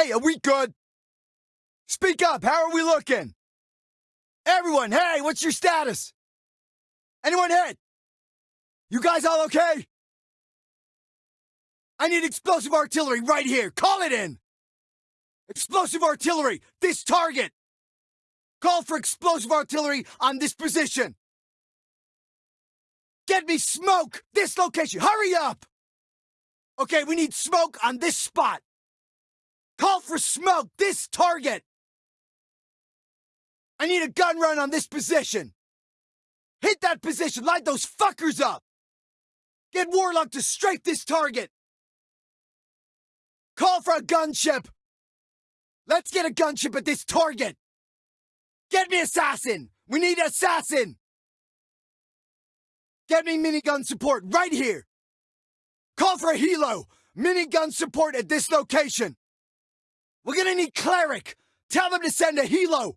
Hey, are we good? Speak up. How are we looking? Everyone, hey, what's your status? Anyone hit? You guys all okay? I need explosive artillery right here. Call it in. Explosive artillery, this target. Call for explosive artillery on this position. Get me smoke! This location! Hurry up! Okay, we need smoke on this spot. Call for smoke! This target! I need a gun run on this position. Hit that position! Light those fuckers up! Get Warlock to strafe this target! Call for a gunship! Let's get a gunship at this target! Get me assassin! We need assassin! Get me minigun support right here! Call for a helo! Minigun support at this location! We're gonna need cleric! Tell them to send a helo!